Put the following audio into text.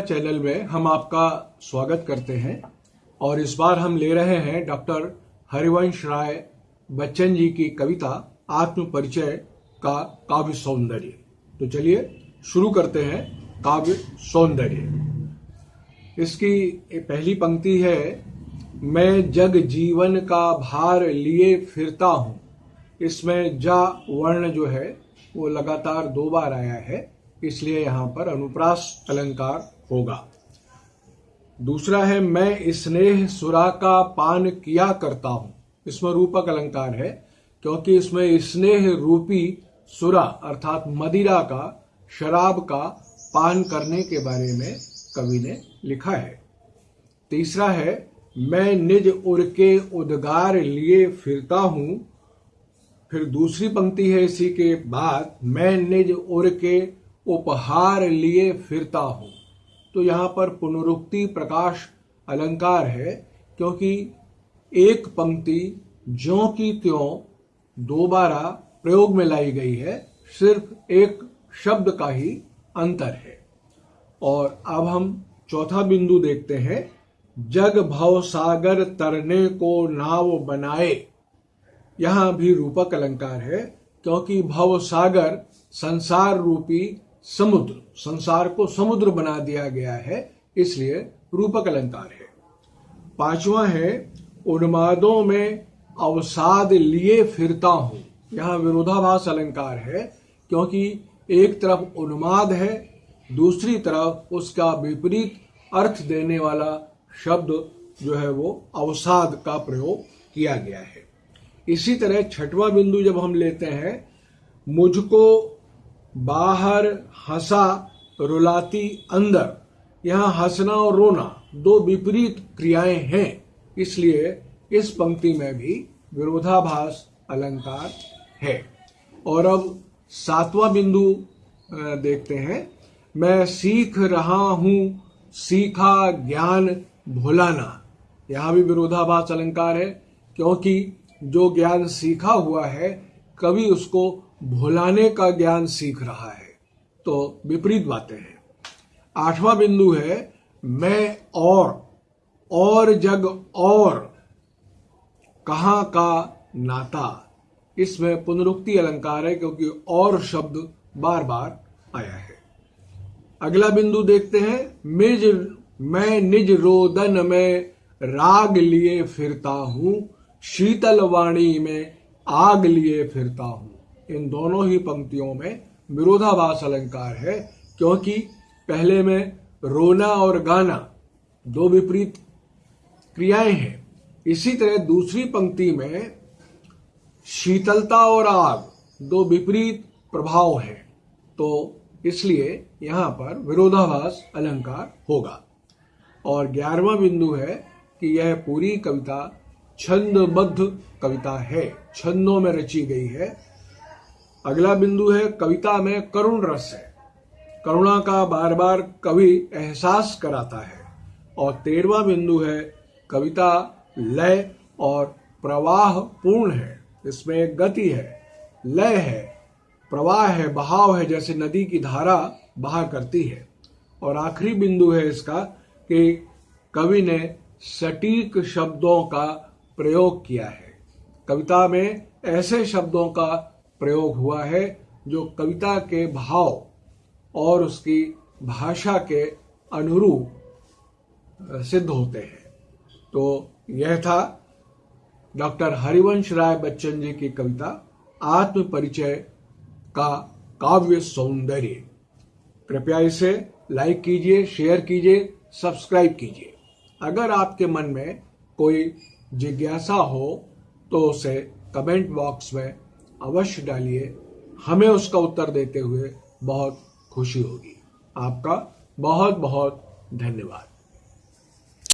Channel में हम आपका स्वागत करते हैं और इस बार हम ले रहे हैं डॉक्टर हरिवंश राय बच्चन जी की कविता आत्म परिचय का काव्य सौंदर्य। तो चलिए शुरू करते हैं काव्य सौंदर्य। इसकी पहली पंक्ति है, मैं जग जीवन का भार लिए फिरता हूँ। इसमें जा वर्ण जो है, वो लगातार दो बार आया है। इसलिए यहाँ पर अनुप्रास अलंकार होगा। दूसरा है, मैं स्नेह सुरा का पान किया करता हूँ। इसमें रूपक अलंकार है, क्योंकि इसमें स्नेह रूपी सुरा, अर्थात मदिरा का, शराब का पान करने के बारे में कवि ने लिखा है। तीसरा है, मैं निज उर के उद्गार लिए फिरता हूँ। फिर दूसरी पंक्ति है इसी के बाद, मैं निज उर के उपहार लिए फिरता हूँ। तो यहाँ पर पुनरुक्ति, प्रकाश, अलंकार है, क्योंकि एक पंक्ति ज्यो की त्यों दोबारा प्रयोग में लाई गई है, सिर्फ़ एक शब्द का ही अंतर है। और अब हम चौथा बिंदु देखते हैं। जग भव सागर तरने को नाव बनाए। यहाँ भी रूपक अलंकार है, क्योंकि भव सागर संसार रूपी समुद्र, संसार को समुद्र बना दिया गया है, इसलिए रूपक अलंकार है। पांचवा है, उन्मादों में अवसाद लिए फिरता हूँ। यहाँ विरोधाभास अलंकार है, क्योंकि एक तरफ़ उन्माद है, दूसरी तरफ़ उसका विपरीत अर्थ देने वाला शब्द जो है वो अवसाद का प्रयोग किया गया है। इसी तरह छठवां बिंदु जब हम लेते हैं, मुझको बाहर हंसा, रुलाती अंदर। यहाँ हंसना और रोना दो विपरीत क्रियाएँ हैं। इसलिए इस पंक्ति में भी विरोधाभास, अलंकार है। और अब सातवां बिंदु देखते हैं। मैं सीख रहा हूँ, सीखा ज्ञान भुलाना। यहाँ भी विरोधाभास, अलंकार है, क्योंकि जो ज्ञान सीखा हुआ है, कभी उसको भुलाने का ज्ञान सीख रहा है। तो विपरीत बातें हैं। आठवां बिंदु है, मैं और और जग और, कहा का नाता। इसमें पुनरुक्ति अलंकार है क्योंकि और शब्द बार बार आया है। अगला बिंदु देखते हैं मिज मैं निज रोदन में राग लिए फिरता हूँ, शीतल वाणी में आग लिए फिरता हूँ। इन दोनों ही पंक्तियों में विरोधाभास अलंकार है, क्योंकि पहले में रोना और गाना दो विपरीत क्रियाएँ हैं। इसी तरह दूसरी पंक्ति में शीतलता और आग दो विपरीत प्रभाव हैं तो इसलिए यहाँ पर विरोधाभास अलंकार होगा। और ग्यारहवा बिंदु है कि यह पूरी कविता छंदबद्ध कविता है, छंदों में रची गई है। अगला बिंदु है, कविता में करुण रस है। करुणा का बार बार कवि एहसास कराता है। और तेरवा बिंदु है, कविता लय और प्रवाह पूर्ण है। इसमें गति है, लय है। प्रवाह है, बहाव है, जैसे नदी की धारा बहा करती है। और आखिरी बिंदु है इसका कि कवि ने सटीक शब्दों का प्रयोग किया है। कविता में ऐसे शब्दों का प्रयोग हुआ है, जो कविता के भाव और उसकी भाषा के अनुरूप सिद्ध होते हैं। तो यह था डॉक्टर हरिवंश राय बच्चन जी की कविता आत्म परिचय का काव्य सौंदर्य। कृपया इसे लाइक कीजिए, शेयर कीजिए, सब्सक्राइब कीजिए। अगर आपके मन में कोई जिज्ञासा हो तो उसे कमेंट बॉक्स में अवश्य डालिए। हमें उसका उत्तर देते हुए बहुत खुशी होगी। आपका बहुत बहुत धन्यवाद।